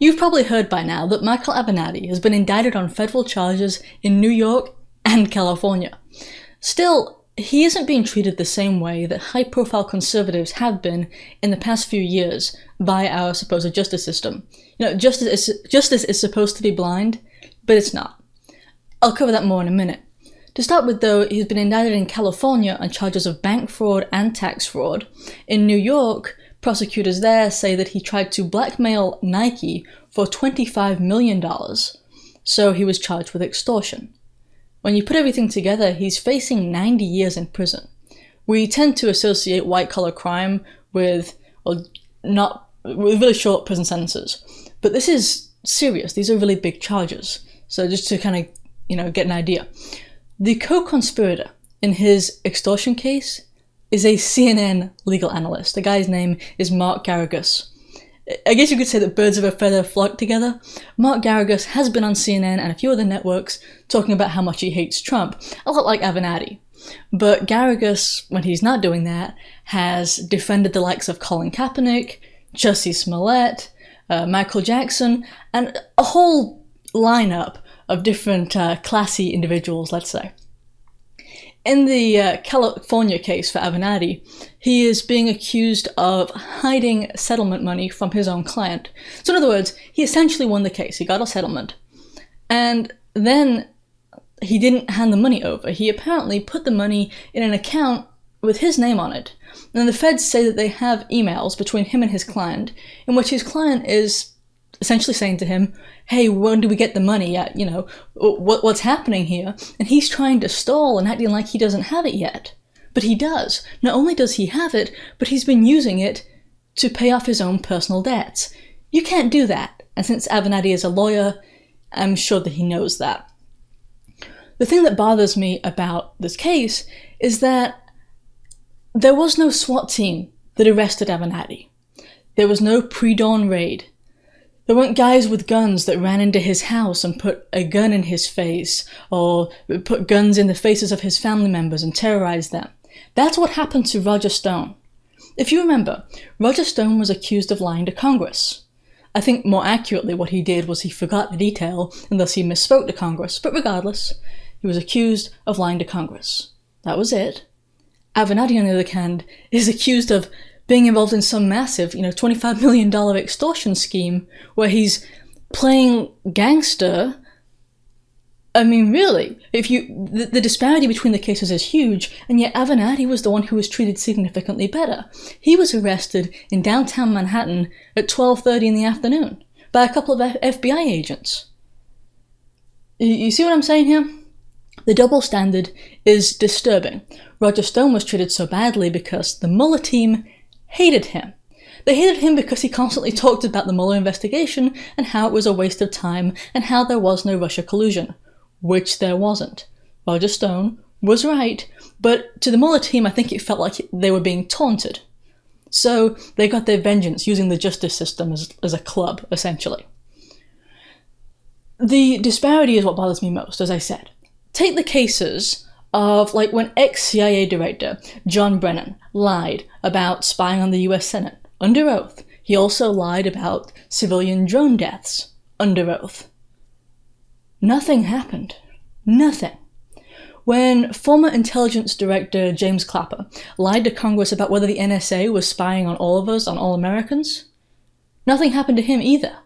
You've probably heard by now that Michael Avenatti has been indicted on federal charges in New York and California. Still, he isn't being treated the same way that high profile conservatives have been in the past few years by our supposed justice system. You know, justice is, justice is supposed to be blind, but it's not. I'll cover that more in a minute. To start with, though, he's been indicted in California on charges of bank fraud and tax fraud. In New York, prosecutors there say that he tried to blackmail Nike for $25 million, so he was charged with extortion. When you put everything together, he's facing 90 years in prison. We tend to associate white collar crime with, well, not with really short prison sentences, but this is serious. These are really big charges. So just to kind of, you know, get an idea, the co-conspirator in his extortion case is a CNN legal analyst. The guy's name is Mark Geragos. I guess you could say that birds of a feather flock together. Mark Geragos has been on CNN and a few other networks talking about how much he hates Trump, a lot like Avenatti. But Geragos, when he's not doing that, has defended the likes of Colin Kaepernick, Jussie Smollett, uh, Michael Jackson, and a whole lineup of different uh, classy individuals, let's say. In the uh, California case for Avenatti, he is being accused of hiding settlement money from his own client. So, in other words, he essentially won the case. He got a settlement. And then he didn't hand the money over. He apparently put the money in an account with his name on it. And the feds say that they have emails between him and his client in which his client is essentially saying to him, hey, when do we get the money? Uh, you know, what, what's happening here? And he's trying to stall and acting like he doesn't have it yet. But he does. Not only does he have it, but he's been using it to pay off his own personal debts. You can't do that. And since Avenatti is a lawyer, I'm sure that he knows that. The thing that bothers me about this case is that there was no SWAT team that arrested Avenatti. There was no pre-dawn raid. There weren't guys with guns that ran into his house and put a gun in his face, or put guns in the faces of his family members and terrorized them. That's what happened to Roger Stone. If you remember, Roger Stone was accused of lying to Congress. I think more accurately what he did was he forgot the detail and thus he misspoke to Congress, but regardless, he was accused of lying to Congress. That was it. Avenatti, on the other hand, is accused of being involved in some massive, you know, $25 million extortion scheme where he's playing gangster. I mean, really, if you the, the, disparity between the cases is huge, and yet Avenatti was the one who was treated significantly better. He was arrested in downtown Manhattan at 12:30 in the afternoon by a couple of F FBI agents. You, you see what I'm saying here? The double standard is disturbing. Roger Stone was treated so badly because the Mueller team hated him. They hated him because he constantly talked about the Mueller investigation and how it was a waste of time and how there was no Russia collusion, which there wasn't. Roger Stone was right, but to the Mueller team, I think it felt like they were being taunted. So they got their vengeance using the justice system as, as a club, essentially. The disparity is what bothers me most, as I said. Take the cases of like when ex-CIA director John Brennan lied about spying on the US Senate under oath. He also lied about civilian drone deaths under oath. Nothing happened. Nothing. When former intelligence director James Clapper lied to Congress about whether the NSA was spying on all of us, on all Americans, nothing happened to him either.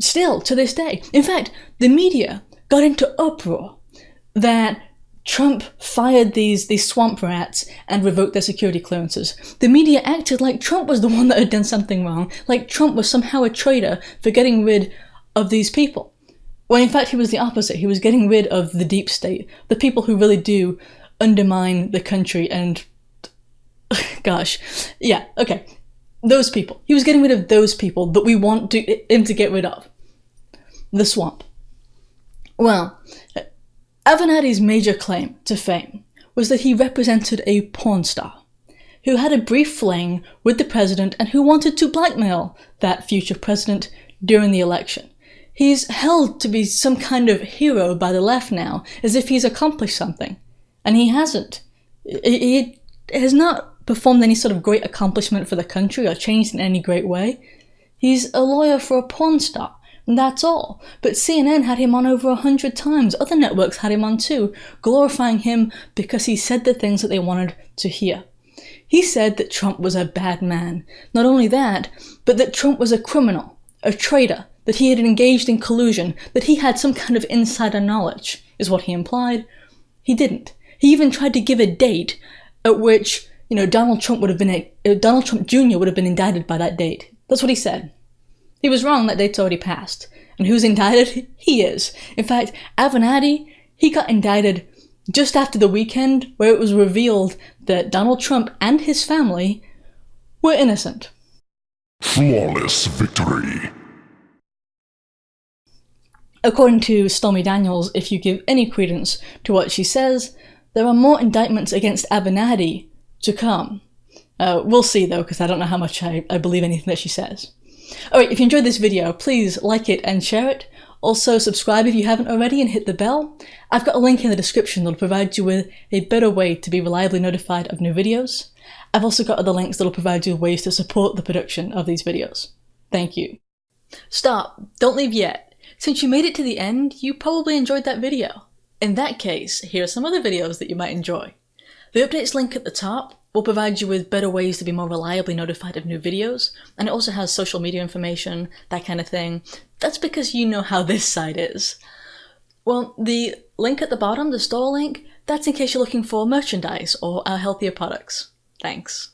Still, to this day. In fact, the media got into uproar that Trump fired these, these swamp rats and revoked their security clearances. The media acted like Trump was the one that had done something wrong, like Trump was somehow a traitor for getting rid of these people. When in fact he was the opposite. He was getting rid of the deep state, the people who really do undermine the country and. Gosh. Yeah, okay. Those people. He was getting rid of those people that we want to, him to get rid of. The swamp. Well, Avenatti's major claim to fame was that he represented a porn star who had a brief fling with the president and who wanted to blackmail that future president during the election. He's held to be some kind of hero by the left now, as if he's accomplished something. And he hasn't. He has not performed any sort of great accomplishment for the country or changed in any great way. He's a lawyer for a porn star, that's all. But CNN had him on over a hundred times, other networks had him on too, glorifying him because he said the things that they wanted to hear. He said that Trump was a bad man. Not only that, but that Trump was a criminal, a traitor, that he had engaged in collusion, that he had some kind of insider knowledge, is what he implied. He didn't. He even tried to give a date at which, you know, Donald Trump would have been, a, uh, Donald Trump Jr. would have been indicted by that date. That's what he said. He was wrong, that date's already passed. And who's indicted? He is. In fact, Avenatti, he got indicted just after the weekend where it was revealed that Donald Trump and his family were innocent. Flawless victory. According to Stormy Daniels, if you give any credence to what she says, there are more indictments against Avenatti to come. Uh, we'll see though, because I don't know how much I, I believe anything that she says. Alright, if you enjoyed this video, please like it and share it. Also, subscribe if you haven't already and hit the bell. I've got a link in the description that'll provide you with a better way to be reliably notified of new videos. I've also got other links that'll provide you with ways to support the production of these videos. Thank you. Stop! Don't leave yet! Since you made it to the end, you probably enjoyed that video. In that case, here are some other videos that you might enjoy. The updates link at the top will provide you with better ways to be more reliably notified of new videos, and it also has social media information, that kind of thing. That's because you know how this site is. Well, the link at the bottom, the store link, that's in case you're looking for merchandise or our healthier products. Thanks.